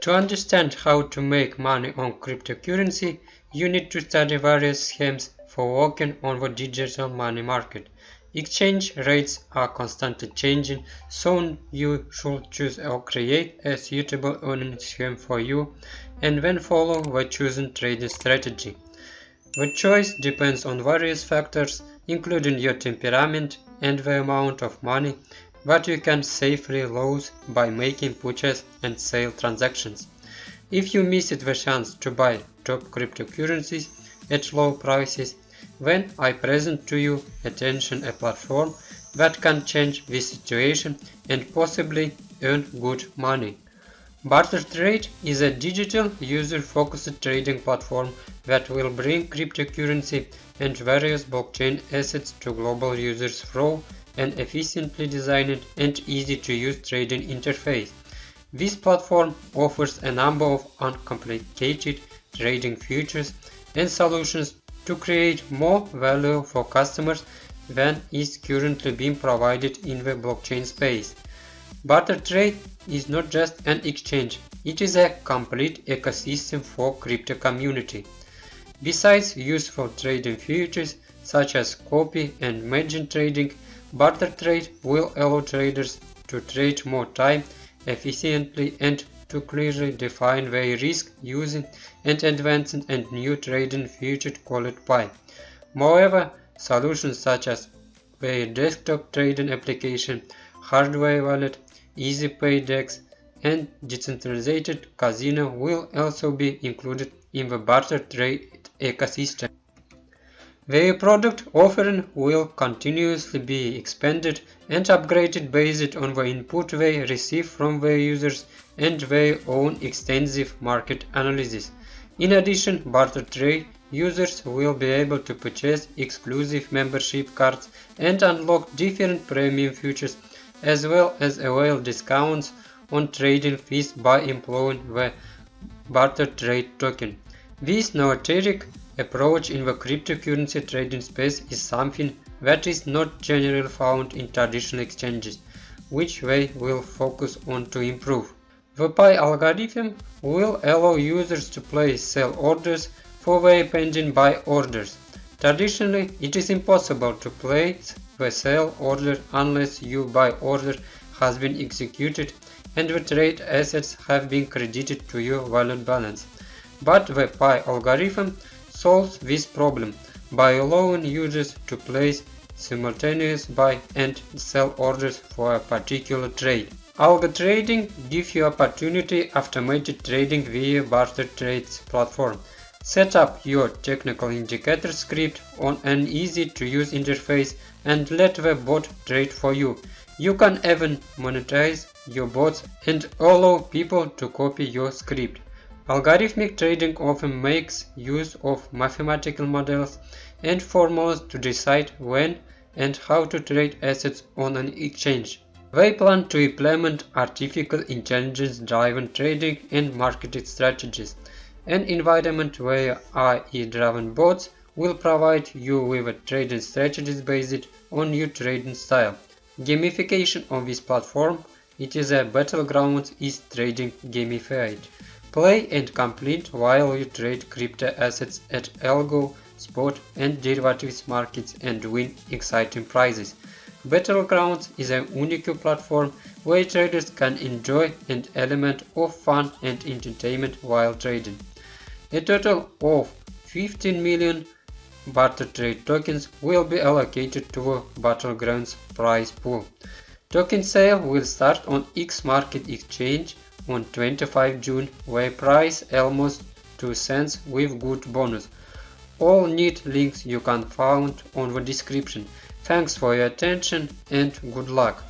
To understand how to make money on cryptocurrency, you need to study various schemes for working on the digital money market. Exchange rates are constantly changing, so you should choose or create a suitable earning scheme for you and then follow the chosen trading strategy. The choice depends on various factors, including your temperament and the amount of money that you can safely lose by making purchase and sale transactions. If you missed the chance to buy top cryptocurrencies at low prices, then I present to you attention a platform that can change this situation and possibly earn good money. BarterTrade is a digital user-focused trading platform that will bring cryptocurrency and various blockchain assets to global users through an efficiently designed and easy to use trading interface. This platform offers a number of uncomplicated trading features and solutions to create more value for customers than is currently being provided in the blockchain space. BarterTrade is not just an exchange, it is a complete ecosystem for crypto community. Besides useful trading features such as copy and margin trading, Barter trade will allow traders to trade more time efficiently and to clearly define their risk using and advancing and new trading feature called by. Moreover, solutions such as their desktop trading application, hardware wallet, EasyPay DEX, and decentralized casino will also be included in the barter trade ecosystem. Their product offering will continuously be expanded and upgraded based on the input they receive from their users and their own extensive market analysis. In addition, barter trade users will be able to purchase exclusive membership cards and unlock different premium features as well as avail discounts on trading fees by employing the barter trade token. This novatoric approach in the cryptocurrency trading space is something that is not generally found in traditional exchanges, which they will focus on to improve. The Pi algorithm will allow users to place sell orders for their pending buy orders. Traditionally, it is impossible to place the sell order unless your buy order has been executed and the trade assets have been credited to your wallet balance. But the Pi algorithm solves this problem by allowing users to place simultaneous buy and sell orders for a particular trade. Algo trading gives you opportunity automated trading via barter trades platform. Set up your technical indicator script on an easy to use interface and let the bot trade for you. You can even monetize your bots and allow people to copy your script. Algorithmic trading often makes use of mathematical models and formulas to decide when and how to trade assets on an exchange. They plan to implement artificial intelligence-driven trading and marketing strategies, an environment where AI-driven bots will provide you with trading strategies based on your trading style. Gamification on this platform, it is a battleground is trading gamified. Play and complete while you trade crypto assets at algo, spot and derivatives markets and win exciting prizes. Battlegrounds is a unique platform where traders can enjoy an element of fun and entertainment while trading. A total of 15 million barter trade tokens will be allocated to Battlegrounds prize pool. Token sale will start on X Market Exchange on 25 June where price almost 2 cents with good bonus. All neat links you can find on the description. Thanks for your attention and good luck.